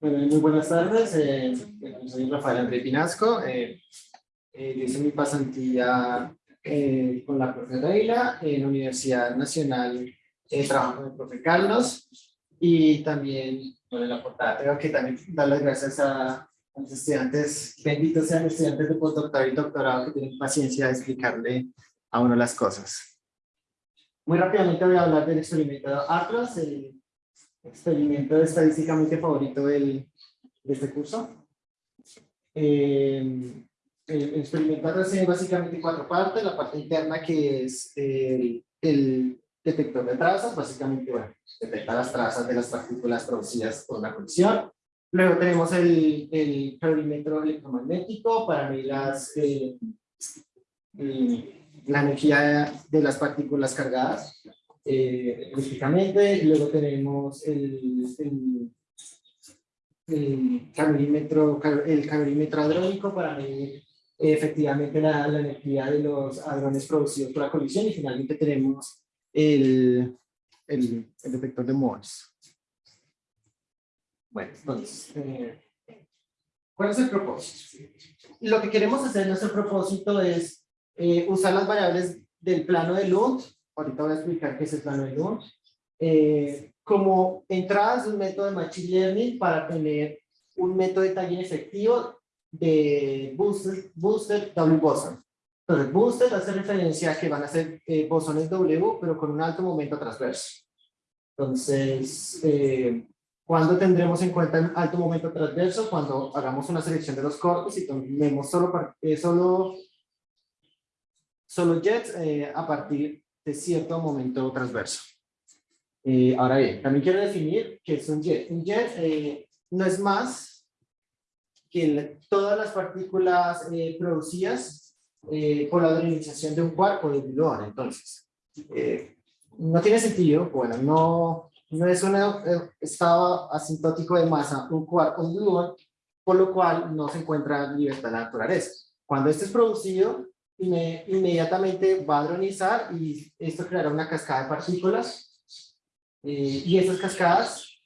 Bueno, muy buenas tardes. Eh, soy Rafael André Pinasco. Eh, eh, hice mi pasantía eh, con la profe Reila en la Universidad Nacional. Eh, trabajo con el profe Carlos y también, bueno, en la portada tengo que también dar las gracias a, a los estudiantes, benditos sean los estudiantes de postdoctorado y doctorado que tienen paciencia de explicarle a uno las cosas. Muy rápidamente voy a hablar del experimento Atlas, experimento estadísticamente favorito del, de este curso. Eh, el experimento tiene básicamente cuatro partes, la parte interna que es el, el detector de trazas, básicamente bueno, detecta las trazas de las partículas producidas por la colisión. Luego tenemos el, el electromagnético para medir las, eh, la energía de las partículas cargadas eh. Luego tenemos el, el, el, calorímetro, el calorímetro hadrónico para medir efectivamente la, la, energía de los hadrones producidos por la colisión. Y finalmente tenemos el, el, el detector de Morse. Bueno, entonces, eh, ¿cuál es el propósito? Lo que queremos hacer, nuestro propósito es eh, usar las variables del plano de Lund, ahorita voy a explicar qué es el plano de Lund, eh, como entradas de un método de Machine Learning para tener un método de tagging efectivo de booster, booster W boson. Entonces, booster hace referencia a que van a ser eh, bosones W, pero con un alto momento transverso. Entonces, eh, ¿cuándo tendremos en cuenta el alto momento transverso? Cuando hagamos una selección de los corpus y tomemos solo, eh, solo, solo jets eh, a partir de cierto momento transverso. Eh, ahora bien, también quiero definir qué es un jet. Un jet eh, no es más que el, todas las partículas eh, producidas eh, por la organización de un cuerpo de gluón. Entonces, eh, no tiene sentido, bueno, no, no es un estado asintótico de masa, un quark o un gluón, por lo cual no se encuentra libertad en la naturaleza. Cuando este es producido, inmediatamente va a hadronizar y esto creará una cascada de partículas. Eh, y esas cascadas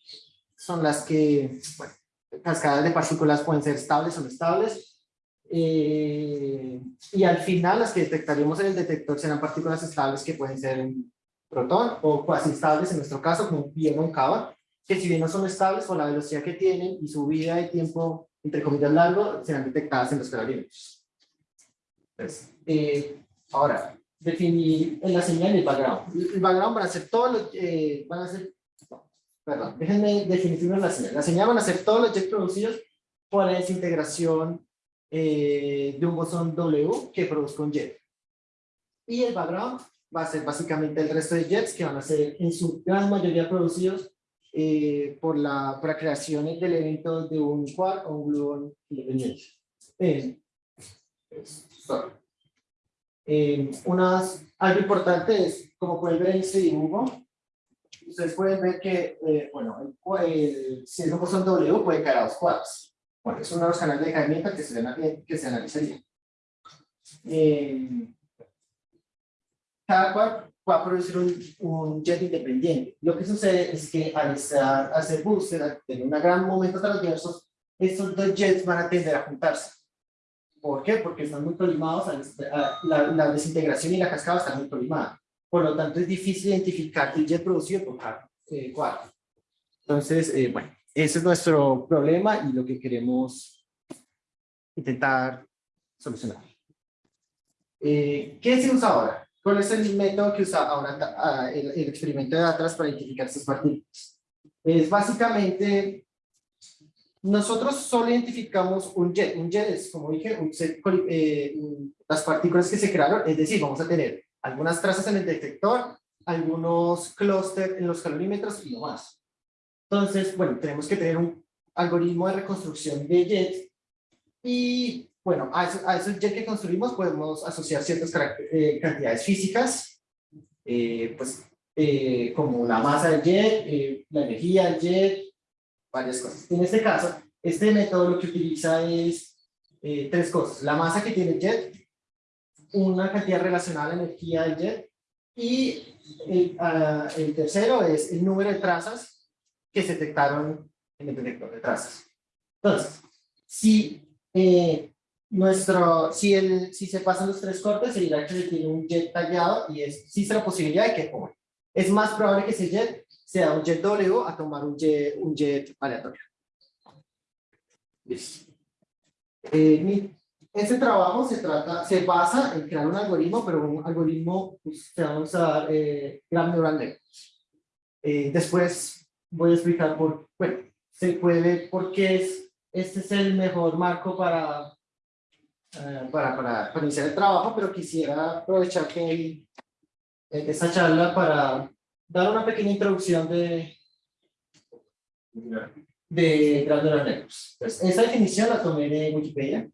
son las que, bueno, cascadas de partículas pueden ser estables o no estables. Eh, y al final las que detectaremos en el detector serán partículas estables que pueden ser un protón o cuasi estables en nuestro caso como bien un cava, que si bien no son estables por la velocidad que tienen y su vida de tiempo entre comillas largo serán detectadas en los calorimetros. Entonces, eh, ahora, definir en la señal el background. El background van a ser todos los, eh, van a ser, perdón, déjenme definir la señal. La señal van a ser todos los jets producidos por la desintegración eh, de un bosón W que produzca un jet. Y el background va a ser básicamente el resto de jets que van a ser en su gran mayoría producidos eh, por, la, por la creación del evento de un quark o un gluón independiente. Eh, unas, algo importante es, como pueden ver en este dibujo, ustedes pueden ver que, eh, bueno, el, si es un bosón W puede caer a dos quarks. Bueno, es uno de los canales de caimiento que se, que se analizaría. Eh, cada quark va a producir un, un, jet independiente. Lo que sucede es que al estar, hacer booster, al tener un gran momento transverso, estos dos jets van a tender a juntarse. ¿Por qué? Porque están muy colimados, la, la, desintegración y la cascada están muy colimadas. Por lo tanto, es difícil identificar el jet producido por cada eh, cuadro. Entonces, eh, bueno, ese es nuestro problema y lo que queremos intentar solucionar. Eh, ¿Qué se usa ahora? ¿Cuál es el método que usa ahora el, el experimento de Atlas para identificar estas partículas? Es básicamente nosotros solo identificamos un jet. Un jet es, como dije, un set, eh, las partículas que se crearon, es decir, vamos a tener algunas trazas en el detector, algunos clústeres en los calorímetros y no más. Entonces, bueno, tenemos que tener un algoritmo de reconstrucción de jets y, bueno, a, a esos jets que construimos podemos asociar ciertas eh, cantidades físicas, eh, pues, eh, como la masa del jet, eh, la energía del jet, varias cosas. En este caso, este método lo que utiliza es eh, tres cosas. La masa que tiene el jet, una cantidad relacionada a la energía del jet, y el, uh, el tercero es el número de trazas que se detectaron en el detector de trazas. Entonces, si, eh, nuestro, si, el, si se pasan los tres cortes, se dirá que se tiene un jet tallado y existe la posibilidad de que Es más probable que ese jet sea un jet W a tomar un jet, un jet aleatorio. Listo. Eh, este trabajo se, trata, se basa en crear un algoritmo, pero un algoritmo pues, que vamos a usar eh, Graph Neural Network. Eh, después voy a explicar por, bueno, se puede, por qué es, este es el mejor marco para, eh, para, para, para, iniciar el trabajo, pero quisiera aprovechar que eh, esta charla para dar una pequeña introducción de, de Neural Networks. Pues, esta definición la tomé de Wikipedia.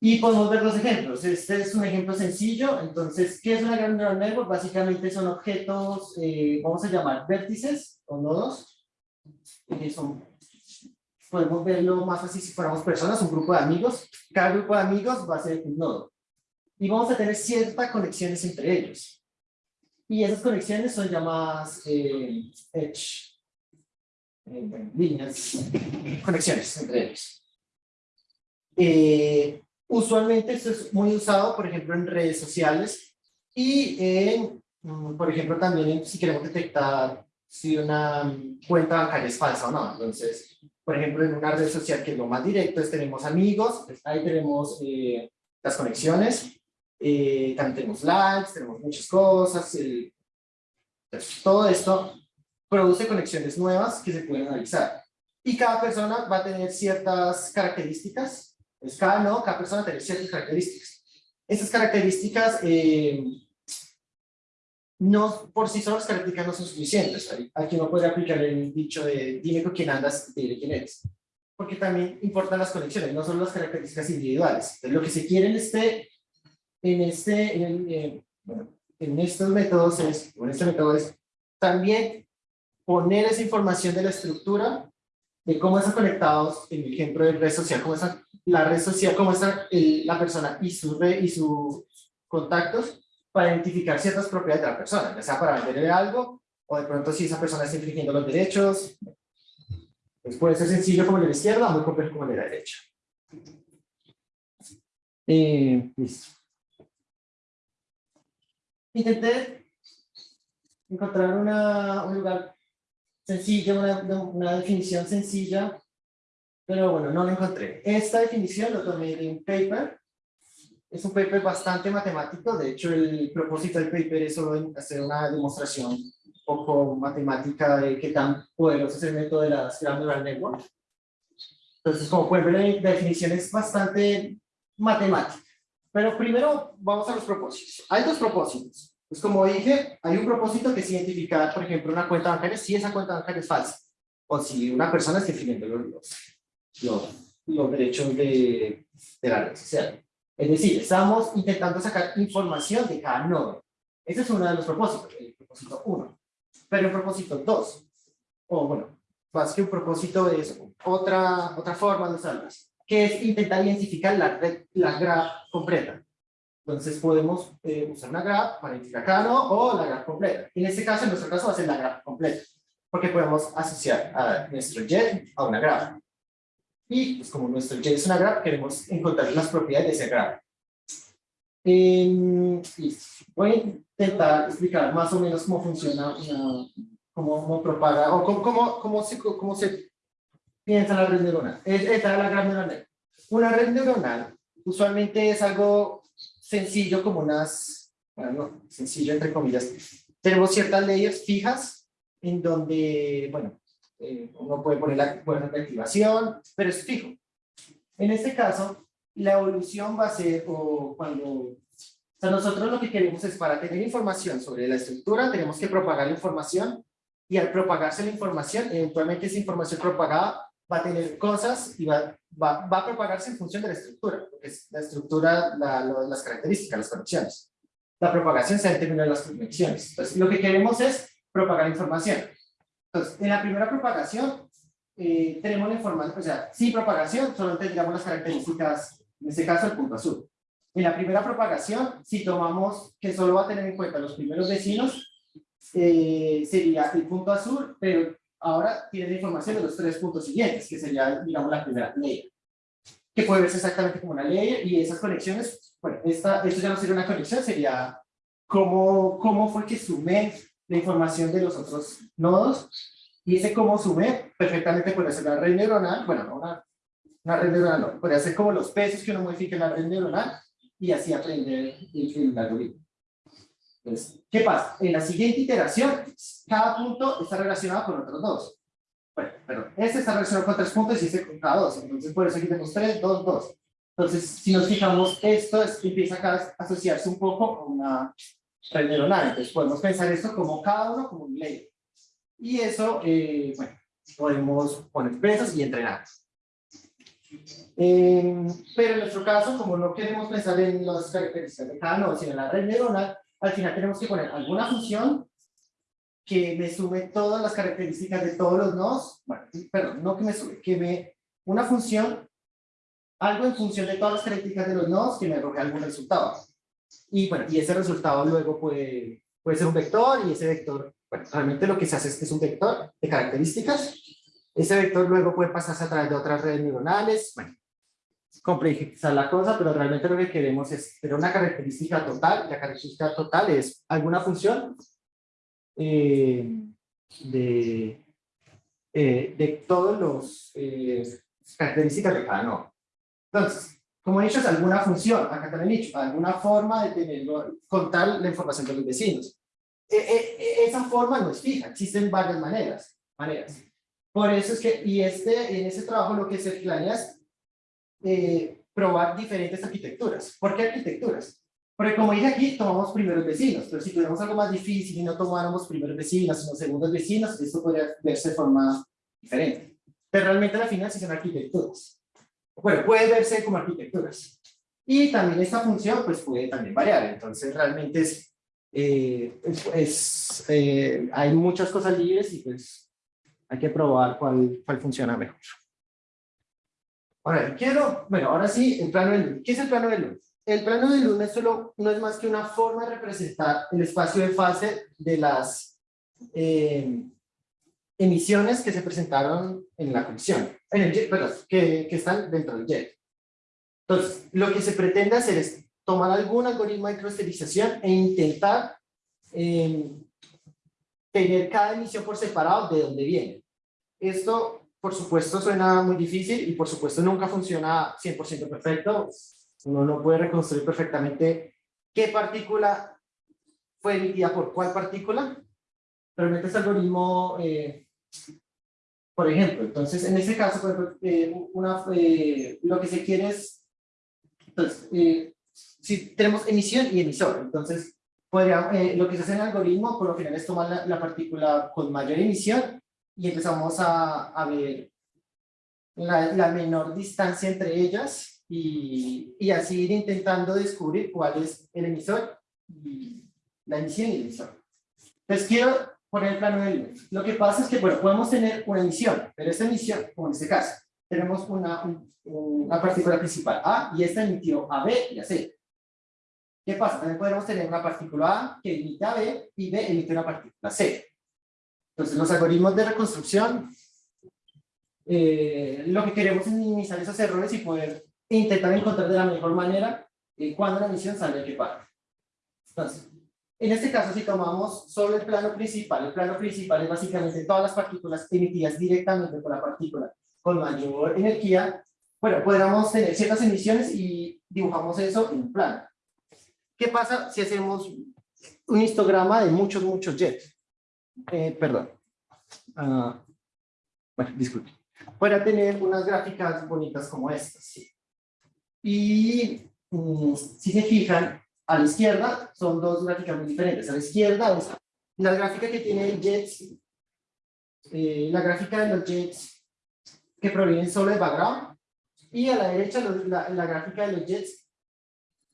Y podemos ver dos ejemplos. Este es un ejemplo sencillo. Entonces, ¿qué es una neural network? Básicamente son objetos, eh, vamos a llamar vértices o nodos. Que son, podemos verlo más fácil si fuéramos personas, un grupo de amigos. Cada grupo de amigos va a ser un nodo. Y vamos a tener ciertas conexiones entre ellos. Y esas conexiones son llamadas eh, edge, eh, líneas, conexiones entre ellos. Eh, Usualmente esto es muy usado, por ejemplo, en redes sociales y, en, mm, por ejemplo, también si queremos detectar si una cuenta bancaria es falsa o no. Entonces, por ejemplo, en una red social que es lo más directo, es tenemos amigos, pues ahí tenemos eh, las conexiones, eh, también tenemos likes, tenemos muchas cosas, pues, todo esto produce conexiones nuevas que se pueden analizar. Y cada persona va a tener ciertas características pues cada nodo, cada persona tiene ciertas características. Estas características, eh, no, por sí solas las características no son suficientes. Aquí no puede aplicar el dicho de dime con quién andas, dime quién eres. Porque también importan las conexiones, no solo las características individuales. Entonces, lo que se quiere en este, en este, en, en estos métodos es, en este método es también poner esa información de la estructura de cómo están conectados, en el ejemplo de red social, cómo está la red social, cómo está la persona y sus y sus contactos para identificar ciertas propiedades de la persona, ya sea para venderle algo o de pronto si esa persona está infringiendo los derechos. Pues puede ser sencillo como el de la izquierda, muy complejo como el de la derecha. Eh, listo. Intenté encontrar una, un lugar sencillo, una, una definición sencilla pero bueno, no lo encontré. Esta definición lo tomé de un paper. Es un paper bastante matemático. De hecho, el propósito del paper es solo hacer una demostración un poco matemática de qué tan poderoso es el método de las Grand Neural Network. Entonces, como pueden ver, la definición es bastante matemática. Pero primero vamos a los propósitos. Hay dos propósitos. Pues como dije, hay un propósito que es identificar, por ejemplo, una cuenta bancaria si esa cuenta bancaria es falsa. O si una persona está infringiendo los, los, los derechos de, de la red social. Es decir, estamos intentando sacar información de cada nodo. Ese es uno de los propósitos, el propósito 1. Pero el propósito 2, o bueno, más que un propósito es otra, otra forma de usarlas, que es intentar identificar la, red, la graph completa. Entonces podemos eh, usar una graph para identificar cada o la graph completa. En este caso, en nuestro caso, va a ser la graph completa, porque podemos asociar a nuestro jet a una graph. Y pues como nuestro J es una graph, queremos encontrar las propiedades de ese graph. Eh, voy a intentar explicar más o menos cómo funciona, una, cómo, propaga, o cómo, cómo, cómo, se, cómo se piensa la red neuronal. Esta es la gran neuronal. Una red neuronal usualmente es algo sencillo como unas, bueno, sencillo entre comillas. Tenemos ciertas leyes fijas en donde, bueno, eh, uno puede poner la puerta de activación, pero es fijo. En este caso, la evolución va a ser o cuando... O sea, nosotros lo que queremos es para tener información sobre la estructura, tenemos que propagar la información y al propagarse la información, eventualmente esa información propagada va a tener cosas y va, va, va a propagarse en función de la estructura, porque es la estructura, la, las características, las conexiones. La propagación se determina en las conexiones. Entonces, lo que queremos es propagar información. Entonces, en la primera propagación, eh, tenemos la información, o sea, sin propagación, solo tendríamos las características, en este caso el punto azul. En la primera propagación, si tomamos que solo va a tener en cuenta los primeros vecinos, eh, sería el punto azul, pero ahora tiene la información de los tres puntos siguientes, que sería, digamos, la primera ley. Que puede verse exactamente como una ley, y esas conexiones, bueno, esta, esto ya no sería una conexión, sería cómo, cómo fue que sumé la información de los otros nodos, y ese cómo sumé, perfectamente puede ser la red neuronal, bueno, no una, una red neuronal, no, puede ser como los pesos que uno modifica en la red neuronal, y así aprender el algoritmo. Entonces, ¿qué pasa? En la siguiente iteración, cada punto está relacionado con otros dos. Bueno, perdón, este está relacionado con tres puntos y este con cada dos. Entonces, por eso aquí tenemos tres, dos, dos. Entonces, si nos fijamos, esto es, empieza a asociarse un poco con una red neuronal. Entonces, podemos pensar esto como cada uno como un layer. Y eso, eh, bueno, podemos poner pesos y entrenar. Eh, pero en nuestro caso, como no queremos pensar en las características de cada nodo, sino en la red neuronal, al final tenemos que poner alguna función que me sume todas las características de todos los nodos, bueno, perdón, no que me sume, que me, una función, algo en función de todas las características de los nodos que me arroje algún resultado. Y bueno, y ese resultado luego puede, puede ser un vector, y ese vector, bueno, realmente lo que se hace es que es un vector de características, ese vector luego puede pasarse a través de otras redes neuronales, bueno, complejizar la cosa, pero realmente lo que queremos es tener una característica total, la característica total es alguna función eh, de, eh, de todos los eh, características de cada nodo. Entonces, como he dicho, es alguna función, acá también he dicho, alguna forma de tenerlo, contar la información de los vecinos. E, e, e, esa forma no es fija, existen varias maneras, maneras. Por eso es que, y este, en ese trabajo lo que se planea es eh, probar diferentes arquitecturas. ¿Por qué arquitecturas? Porque como dije aquí, tomamos primeros vecinos, pero si tuviéramos algo más difícil y no tomáramos primeros vecinos, sino segundos vecinos, esto podría verse de forma diferente. Pero realmente al final sí son arquitecturas. Bueno, puede verse como arquitecturas. Y también esta función pues puede también variar, entonces realmente es, eh, es, eh, hay muchas cosas libres y pues hay que probar cuál, cuál funciona mejor. Ahora, quiero, bueno, ahora sí, el plano de luz. ¿Qué es el plano de luz? El plano de luz no es, solo, no es más que una forma de representar el espacio de fase de las eh, emisiones que se presentaron en la colisión, en el jet, perdón, que, que están dentro del jet. Entonces, lo que se pretende hacer es tomar algún algoritmo de clusterización e intentar eh, tener cada emisión por separado de dónde viene. Esto por supuesto suena muy difícil y por supuesto nunca funciona 100% perfecto. Uno no puede reconstruir perfectamente qué partícula fue emitida por cuál partícula. Realmente este algoritmo, eh, por ejemplo, entonces en este caso, por eh, una, eh, lo que se quiere es, entonces, si tenemos emisión y emisor, entonces podría, lo que se hace en el algoritmo por lo general es tomar la, la partícula con mayor emisión y empezamos a, a ver la, la, menor distancia entre ellas y, y, así ir intentando descubrir cuál es el emisor y la emisión y el emisor. Entonces quiero poner el plano de luz. Lo que pasa es que, bueno, podemos tener una emisión, pero esta emisión, como en este caso, tenemos una, una partícula principal A y esta emitió a B y a C. ¿Qué pasa? También podemos tener una partícula A que emite a B y B emite una partícula C. Entonces, los algoritmos de reconstrucción, eh, lo que queremos es minimizar esos errores y poder intentar encontrar de la mejor manera eh, cuando la misión sale parte. Entonces, en este caso, si tomamos solo el plano principal, el plano principal es básicamente todas las partículas emitidas directamente por la partícula con mayor energía, bueno, podríamos tener ciertas emisiones y dibujamos eso en un plano. ¿Qué pasa si hacemos un histograma de muchos, muchos jets? Eh, perdón, uh, bueno, disculpe, para tener unas gráficas bonitas como estas. Y um, si se fijan, a la izquierda son dos gráficas muy diferentes. A la izquierda es la gráfica que tiene Jets, eh, la gráfica de los Jets que provienen solo de background, y a la derecha la, la gráfica de los Jets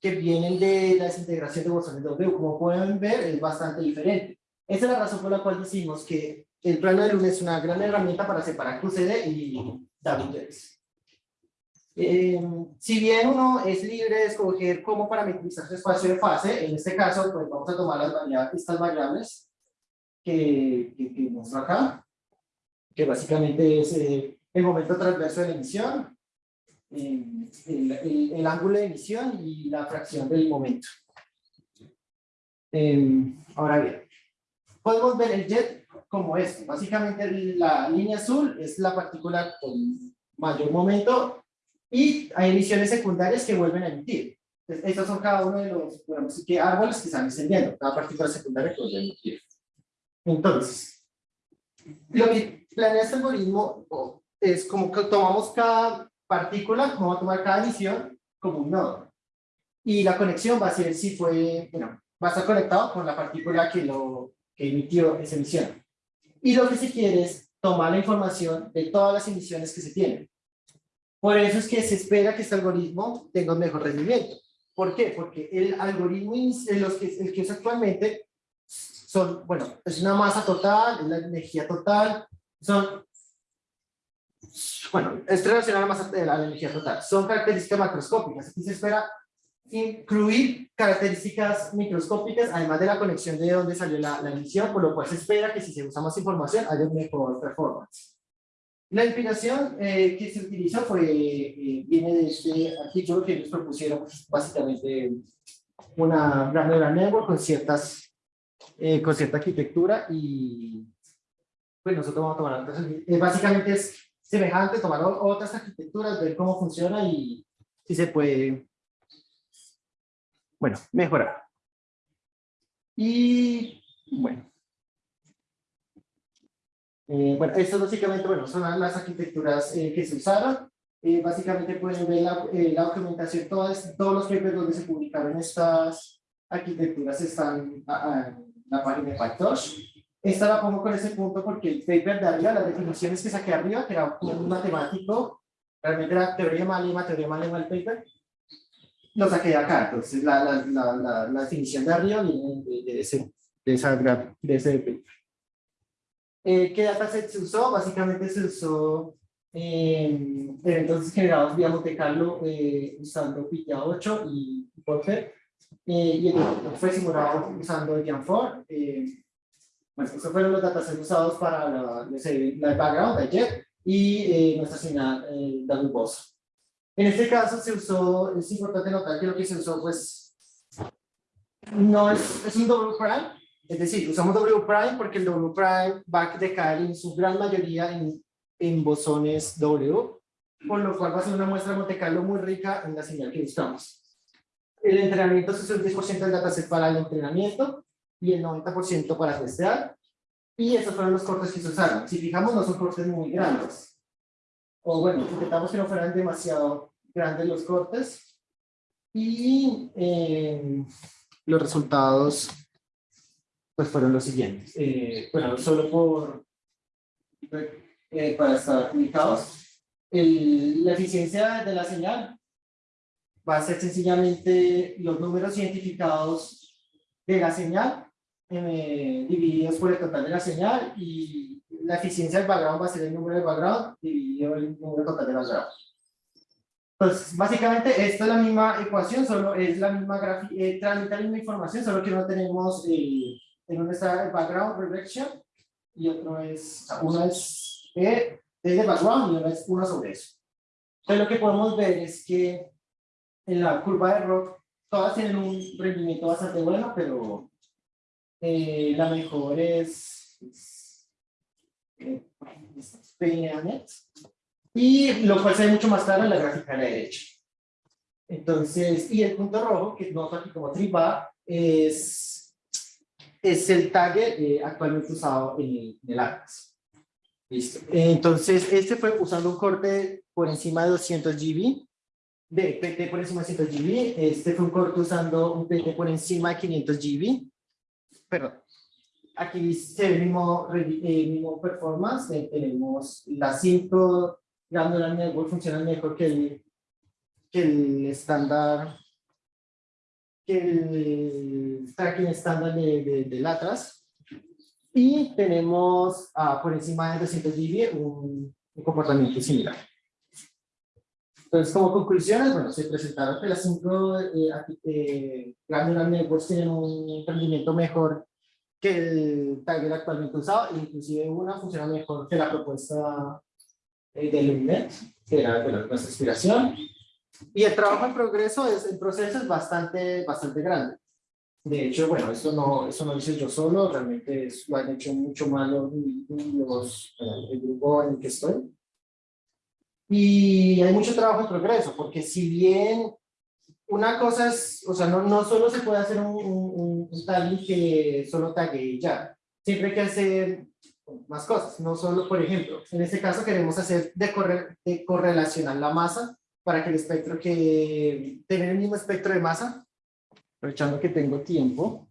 que vienen de la desintegración de bosones de W. Como pueden ver, es bastante diferente. Esa es la razón por la cual decimos que el plano de luna es una gran herramienta para separar QCD y WJS. Eh, si bien uno es libre de escoger cómo parametrizar su espacio de fase, en este caso pues vamos a tomar las variables, estas variables que, que, que muestro acá. que básicamente es eh, el momento transverso de la emisión, eh, el, el- el ángulo de emisión y la fracción del momento. Eh, ahora bien, podemos ver el jet como esto. Básicamente la línea azul es la partícula con mayor momento y hay emisiones secundarias que vuelven a emitir. Estos son cada uno de los bueno, que árboles que están descendiendo, cada partícula secundaria que vuelve a emitir. Entonces, lo que planea este algoritmo es como que tomamos cada partícula, vamos a tomar cada emisión como un nodo. Y la conexión va a ser si fue, bueno, va a estar conectado con la partícula que lo que emitió esa emisión. Y lo que se quiere es tomar la información de todas las emisiones que se tienen. Por eso es que se espera que este algoritmo tenga un mejor rendimiento. ¿Por qué? Porque el algoritmo los que, el que usa actualmente son, bueno, es una masa total, es la energía total, son, bueno, es relacionada a la, masa, a la energía total, son características macroscópicas. Aquí se espera incluir características microscópicas, además de la conexión de dónde salió la, la emisión, por lo cual se espera que si se usa más información haya un mejor performance. La inspiración eh, que se utilizó fue, eh, viene de este artículo que ellos propusieron, pues, básicamente una gran neural network con ciertas, eh, con cierta arquitectura y pues nosotros vamos a tomar otras, eh, básicamente es semejante, tomar otras arquitecturas, ver cómo funciona y si se puede bueno, mejorar. Y bueno. Eh, bueno, estas básicamente, bueno, son las- arquitecturas eh, que se usaron. Eh, básicamente pueden ver la, eh, la documentación, todas, todos los papers donde se publicaron estas arquitecturas están en la página de PyTorch. Esta la pongo con ese punto porque el paper de arriba, las definiciones que saqué arriba, que era un matemático, realmente era teoría malema, teoría malema el paper, lo saqué de acá, entonces la, la, la, la, la definición de arriba viene de, de ese, de, esa, de ese. Eh, ¿Qué dataset se usó? Básicamente se usó eh, eventos generados vía Monte Carlo eh, usando Pitya 8 y Porter. Eh, y el otro fue simulado usando Jan4. Eh, bueno, estos fueron los datasets usados para la, la background de Jet y eh, nuestra señal eh, Boss. En este caso se usó, es importante notar que lo que se usó pues no es, es un double prime, es decir, usamos double prime porque el double prime va a decaer en su gran mayoría en, en bosones W, por lo cual va a ser una muestra de Monte Carlo muy rica en la señal que buscamos. El entrenamiento se usó el 10% del dataset para el entrenamiento y el 90% para testear, y esos fueron los cortes que se usaron. Si fijamos, no son cortes muy grandes o bueno, intentamos que no fueran demasiado grandes los cortes y eh, los resultados pues fueron los siguientes. Eh, bueno, solo por eh, para estar ubicados, el- la eficiencia de la señal va a ser sencillamente los números identificados de la señal eh, divididos por el total de la señal y la eficiencia del background va a ser el número de background dividido el número total de background. Pues básicamente esto es la misma ecuación, solo es la misma gráfica, eh, transmite la misma información, solo que no tenemos, eh, en uno está el background reduction y otro es, uno es, eh, es de background y uno es uno sobre eso. Entonces lo que podemos ver es que en la curva de rock todas tienen un rendimiento bastante bueno, pero eh, la mejor es, es, eh, es PNANet, y lo cual se ve mucho más claro en la gráfica de la derecha. Entonces, y el punto rojo, que noto aquí como triba, es, es el tag eh, actualmente usado en el, en el Atlas. Listo. Entonces, este fue usando un corte por encima de 200 GB, de PT por encima de 200 GB. Este fue un corte usando un PT por encima de 500 GB. Perdón. Aquí se ve el mismo, eh, mismo performance. tenemos las 5 Granular Network funcionan mejor que el, que el estándar, que el tracking estándar de, de, del. Y tenemos ah, por encima de 200 GB un, un comportamiento similar. Entonces, como conclusiones, bueno, se presentaron que las cinco eh, eh, Granular Networks tienen un rendimiento mejor que el tagger actualmente usado, inclusive una funciona mejor que la propuesta del Luminet, que era nuestra inspiración. Y el trabajo en progreso, es, el proceso es bastante, bastante grande. De hecho, bueno, eso no, eso no lo hice yo solo, realmente es, lo han hecho mucho más los, los, el grupo en el que estoy. Y hay mucho trabajo en progreso, porque si bien una cosa es, o sea, no, no solo se puede hacer un, un, un tagging que solo tague ya. Siempre hay que hacer más cosas, no solo, por ejemplo, en este caso queremos hacer de, corre, de correlacionar la masa para que el espectro que, tener el mismo espectro de masa, aprovechando que tengo tiempo,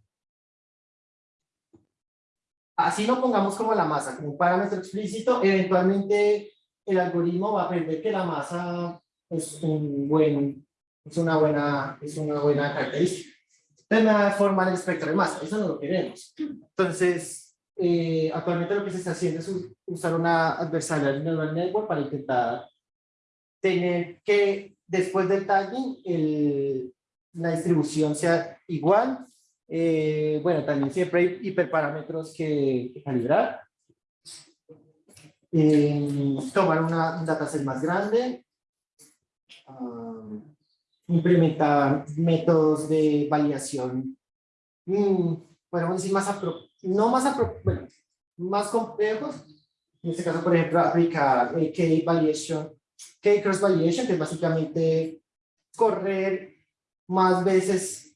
así lo pongamos como la masa, como parámetro explícito, eventualmente el algoritmo va a aprender que la masa es un buen es una buena, es una buena característica. Entonces me formar el espectro de masa, eso no lo queremos. Entonces, eh, actualmente lo que se está haciendo es usar una adversarial neural network para intentar tener que después del tagging el, la distribución sea igual. Eh, bueno, también siempre hay hiperparámetros que, que calibrar. Eh, tomar una, un dataset más grande. Um, implementar métodos de validación, mmm, podemos decir más, no más, bueno, más complejos. En este caso, por ejemplo, aplicar el K-Validation, K-Cross Validation, que es básicamente correr más veces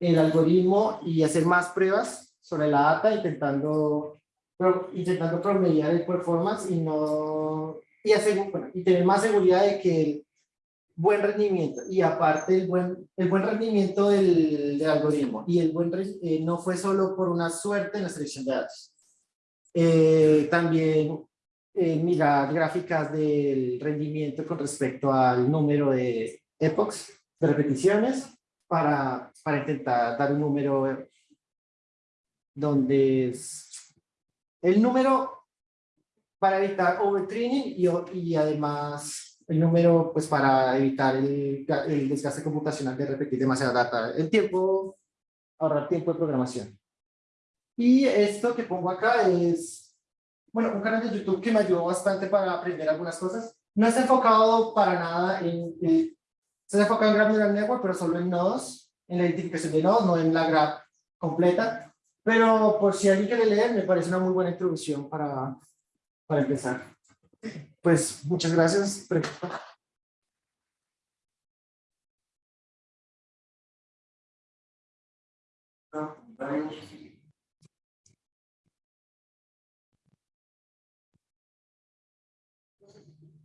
el algoritmo y hacer más pruebas sobre la data, intentando, intentando promediar el performance y, no, y, y tener más seguridad de que el buen rendimiento y aparte el buen, el buen rendimiento del, del algoritmo y el buen eh, no fue solo por una suerte en la selección de datos. Eh, también eh, mirar gráficas del rendimiento con respecto al número de epochs, de repeticiones, para, para intentar dar un número donde el número para evitar overtraining y, y además el número pues para evitar el, el, desgaste computacional de repetir demasiada data, el tiempo, ahorrar tiempo de programación. Y esto que pongo acá es, bueno, un canal de YouTube que me ayudó bastante para aprender algunas cosas. No está enfocado para nada en, en está enfocado en Graph Neural Network, pero solo en nodos, en la identificación de nodos, no en la graph completa. Pero por si alguien quiere leer, me parece una muy buena introducción para, para empezar. Pues muchas gracias.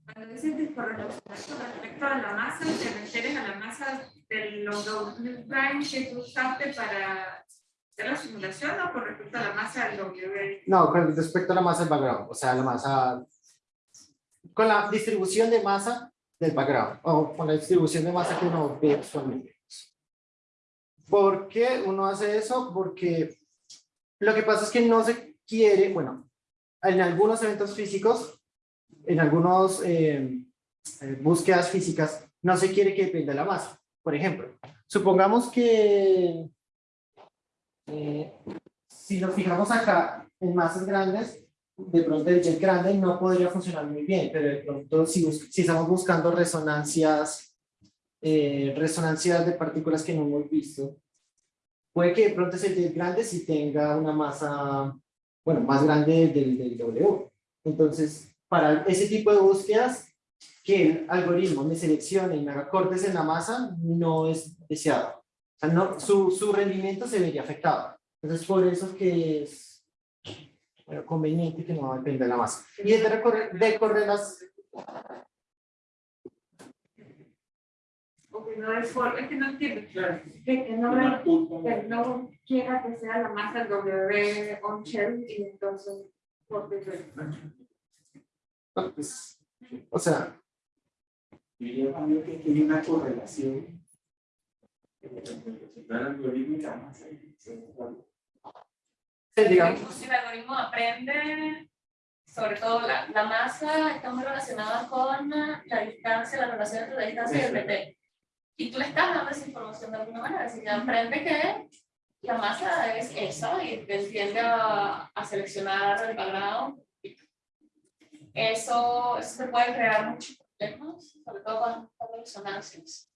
Cuando dices correlacionar con respecto a la masa, te refieres a la masa del W prime que tú usaste para hacer la simulación o con respecto a la masa del W? No, con respecto a la masa del background, o sea, la masa con la distribución de masa del background o con la distribución de masa que uno ve usualmente. ¿Por qué uno hace eso? Porque lo que pasa es que no se quiere, bueno, en algunos eventos físicos, en algunas eh, eh, búsquedas físicas, no se quiere que dependa de la masa. Por ejemplo, supongamos que eh, si nos fijamos acá en masas grandes, de pronto el jet grande no podría funcionar muy bien, pero de pronto si, estamos buscando resonancias, eh, resonancias de partículas que no hemos visto, puede que de pronto ese jet grande si tenga una masa, bueno, más grande del, del W. Entonces, para ese tipo de búsquedas, que el algoritmo me seleccione y me haga cortes en la masa, no es deseado. No, su, su rendimiento se vería afectado. Entonces, por eso que es conveniente que no depende de la masa. Y es de, de correr las... Okay, no es, por, es que no entiendo. Claro. Que, que, no, que no quiera que sea la masa W on shell y entonces por no, pues, o sea, yo también que tiene una correlación el algoritmo y masa el algoritmo aprende, sobre todo la, la, masa está muy relacionada con la distancia, la relación entre la distancia y el PT. Y tú le estás dando esa información de alguna manera, así que aprende que la masa es esa y te tiende a, a seleccionar el cuadrado. Eso, eso te puede crear muchos problemas, sobre todo cuando cuando resonancias.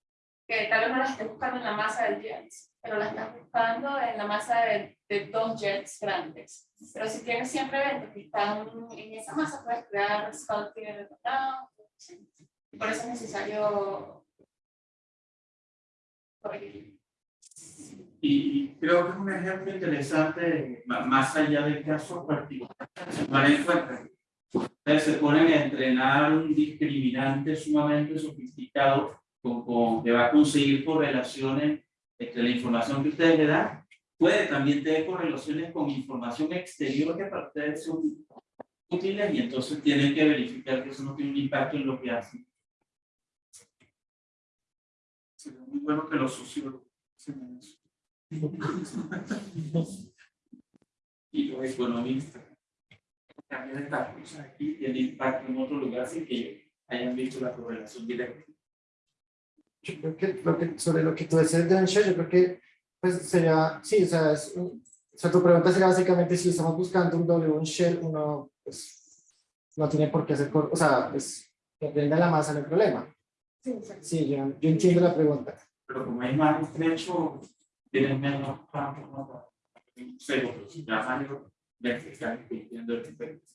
Que tal vez no las estés buscando en la masa del jet, pero la estás buscando en la masa de, de dos jets grandes. Pero si tienes siempre eventos que están en esa masa, puedes crear cuadrado. ¿sí? Y por eso es necesario. Y, creo que es un ejemplo interesante, más allá del caso particular, tomar en cuenta. Ustedes se ponen a entrenar un discriminante sumamente sofisticado con, con- que va a conseguir correlaciones entre la información que ustedes le dan. Puede también tener correlaciones con información exterior que para ustedes son útiles y entonces tienen que verificar que eso no tiene un impacto en lo que hacen. Sería muy bueno que los sociólogos y los economistas. También estas cosas aquí tienen impacto en otro lugar sin que hayan visto la correlación directa. Yo creo que, sobre lo que tú decías de Unshare, yo creo que pues sería, sí, o sea, es un- o sea, tu pregunta sería básicamente si estamos buscando un doble un shell, uno pues no tiene por qué hacer, o sea, pues depende de la masa, no hay problema. Sí, yo, yo entiendo la pregunta. Pero como es más estrecho, tienen menos campo, pero si ya mayor, ya se están cumpliendo el efecto.